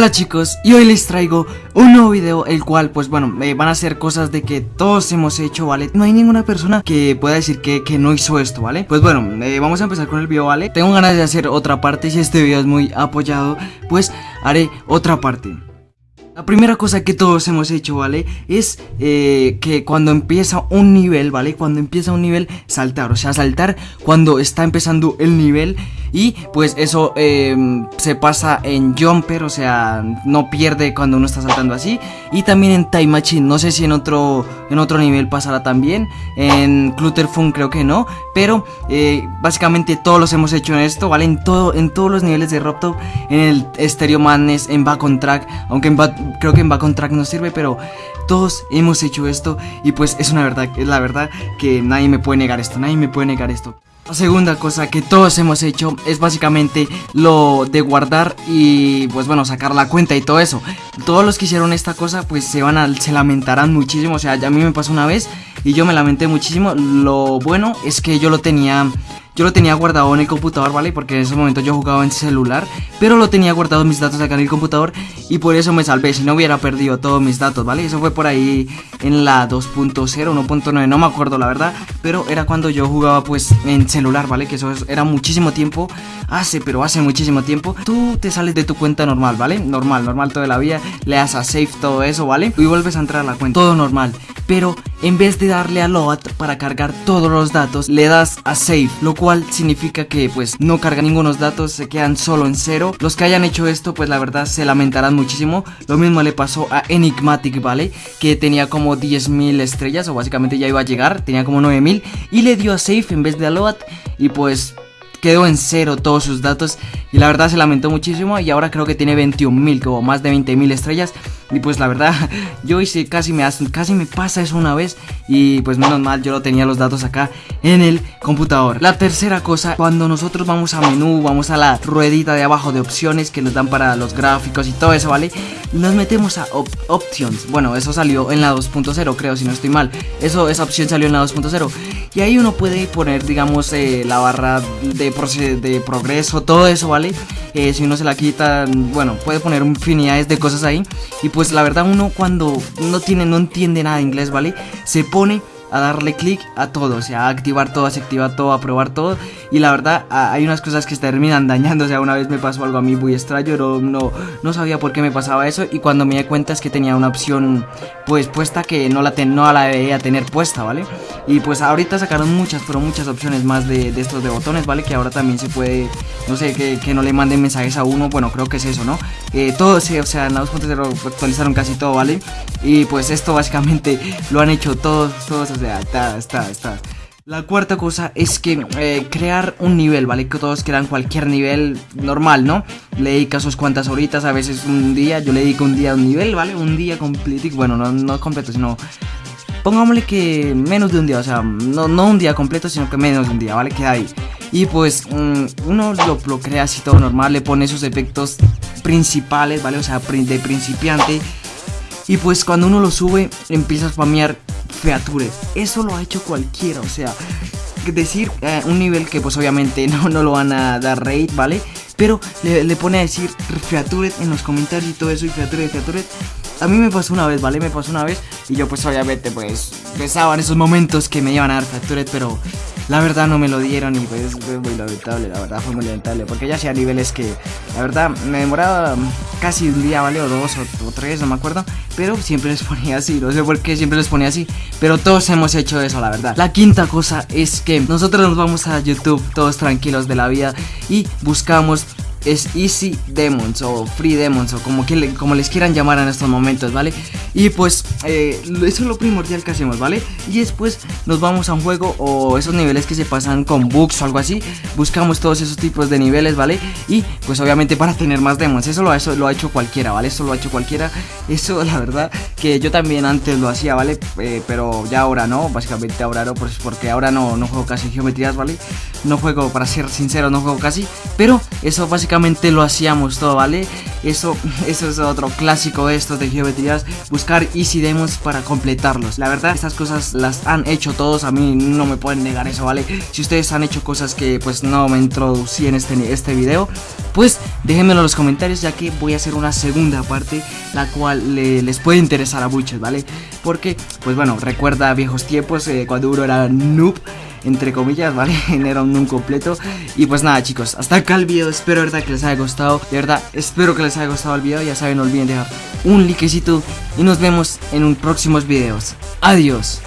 Hola chicos, y hoy les traigo un nuevo video El cual, pues bueno, eh, van a ser cosas de que todos hemos hecho, ¿vale? No hay ninguna persona que pueda decir que, que no hizo esto, ¿vale? Pues bueno, eh, vamos a empezar con el video, ¿vale? Tengo ganas de hacer otra parte, si este video es muy apoyado Pues haré otra parte la primera cosa que todos hemos hecho, ¿vale? Es eh, que cuando empieza un nivel, ¿vale? Cuando empieza un nivel, saltar, o sea, saltar cuando está empezando el nivel y pues eso em, se pasa en Jumper, o sea, no pierde cuando uno está saltando así. Y también en Time Machine, no sé si en otro, en otro nivel pasará también. En Clutterfun creo que no. Pero eh, básicamente todos los hemos hecho en esto, ¿vale? En, todo, en todos los niveles de Robtop, en el Stereo Madness, en Back on Track. Aunque creo que en Back on Track no sirve, pero todos hemos hecho esto. Y pues es una verdad, es la verdad que nadie me puede negar esto, nadie me puede negar esto. La segunda cosa que todos hemos hecho es básicamente lo de guardar y pues bueno sacar la cuenta y todo eso. Todos los que hicieron esta cosa pues se van a, se lamentarán muchísimo, o sea, a mí me pasó una vez y yo me lamenté muchísimo. Lo bueno es que yo lo tenía yo lo tenía guardado en el computador, ¿vale? Porque en ese momento yo jugaba en celular Pero lo tenía guardado mis datos acá en el computador Y por eso me salvé, si no hubiera perdido todos mis datos, ¿vale? Eso fue por ahí en la 2.0, 1.9, no me acuerdo la verdad Pero era cuando yo jugaba pues en celular, ¿vale? Que eso era muchísimo tiempo Hace, pero hace muchísimo tiempo Tú te sales de tu cuenta normal, ¿vale? Normal, normal toda la vida Le das a save todo eso, ¿vale? Y vuelves a entrar a la cuenta, todo normal Pero en vez de darle a load para cargar todos los datos Le das a save, lo cual significa que pues no carga ningunos datos, se quedan solo en cero. Los que hayan hecho esto pues la verdad se lamentarán muchísimo. Lo mismo le pasó a Enigmatic, ¿vale? Que tenía como 10.000 estrellas o básicamente ya iba a llegar, tenía como 9.000 y le dio a save en vez de a load y pues quedó en cero todos sus datos y la verdad se lamentó muchísimo y ahora creo que tiene 21.000, como más de 20.000 estrellas y pues la verdad yo hice casi me, casi me pasa eso una vez y pues menos mal yo lo tenía los datos acá en el computador. La tercera cosa, cuando nosotros vamos a menú, vamos a la ruedita de abajo de opciones que nos dan para los gráficos y todo eso, ¿vale? Nos metemos a options, bueno eso salió en la 2.0 creo si no estoy mal, eso esa opción salió en la 2.0 y ahí uno puede poner digamos eh, la barra de, de progreso, todo eso, ¿vale? Eh, si uno se la quita, bueno, puede poner infinidades de cosas ahí. Y pues la verdad uno cuando no tiene, no entiende nada de inglés, ¿vale? Se pone hôn ấy a darle clic a todo, o sea, a activar todo, a activar todo, a probar todo. Y la verdad, hay unas cosas que se terminan dañando. O sea, una vez me pasó algo a mí muy extraño, no, no, no sabía por qué me pasaba eso. Y cuando me di cuenta es que tenía una opción, pues puesta que no la, ten, no la debería tener puesta, ¿vale? Y pues ahorita sacaron muchas, pero muchas opciones más de, de estos de botones, ¿vale? Que ahora también se puede, no sé, que, que, no le manden mensajes a uno. Bueno, creo que es eso, ¿no? Eh, todo, sí, o sea, en la 2.0 actualizaron casi todo, ¿vale? Y pues esto básicamente lo han hecho todos, todos, está, está, está. La cuarta cosa es que eh, crear un nivel, ¿vale? Que todos crean cualquier nivel normal, ¿no? Le dedicas sus cuantas horitas, a veces un día, yo le dedico un día a un nivel, ¿vale? Un día completo, bueno, no, no completo, sino... Pongámosle que menos de un día, o sea, no, no un día completo, sino que menos de un día, ¿vale? Queda ahí. Y pues mm, uno lo, lo crea así todo normal, le pone sus efectos principales, ¿vale? O sea, de principiante. Y pues cuando uno lo sube, empieza a spamear features. Eso lo ha hecho cualquiera, o sea, decir eh, un nivel que pues obviamente no, no lo van a dar rate, ¿vale? Pero le, pone a decir features en los comentarios y todo eso y features, features. A mí me pasó una vez, ¿vale? Me pasó una vez y yo pues obviamente pues pensaba en esos momentos que me iban a dar features, pero la verdad no me lo dieron y pues fue muy lamentable, la verdad fue muy lamentable. Porque ya hacía niveles que, la verdad, me demoraba casi un día, ¿vale? O dos o, tres, no me acuerdo. Pero siempre les ponía así, no sé por qué siempre les ponía así. Pero todos hemos hecho eso, la verdad. La quinta cosa es que nosotros nos vamos a YouTube todos tranquilos de la vida y buscamos es Easy Demons o Free Demons o como, que como les quieran llamar en estos momentos, ¿vale? Y pues eh, eso es lo primordial que hacemos, ¿vale? Y después nos vamos a un juego o esos niveles que se pasan con bugs o algo así, buscamos todos esos tipos de niveles, ¿vale? Y pues obviamente para tener más demons, eso lo, eso lo ha hecho cualquiera, ¿vale? Eso lo ha hecho cualquiera, eso la verdad que yo también antes lo hacía, ¿vale? Eh, pero ya ahora no, básicamente ahora no, pues porque ahora no, no juego casi geometrías, ¿vale? No juego, para ser sincero, no juego casi, pero eso básicamente lo hacíamos todo, ¿vale? Eso, eso es otro clásico de estos de geometrías, buscar easy demos para completarlos. La verdad, estas cosas las han hecho todos, a mí no me pueden negar eso, ¿vale? Si ustedes han hecho cosas que pues no me introducí en este, este video, pues déjenmelo en los comentarios ya que voy a hacer una segunda parte la cual les puede interesar a muchos, ¿vale? Porque, pues bueno, recuerda viejos tiempos eh, cuando uno era noob entre comillas, ¿vale? Era un completo. Y pues nada, chicos, hasta acá el video. Espero, verdad, que les haya gustado. De verdad, espero que les haya gustado el video. Ya saben, no olviden dejar un likecito. Y nos vemos en un próximos videos. Adiós.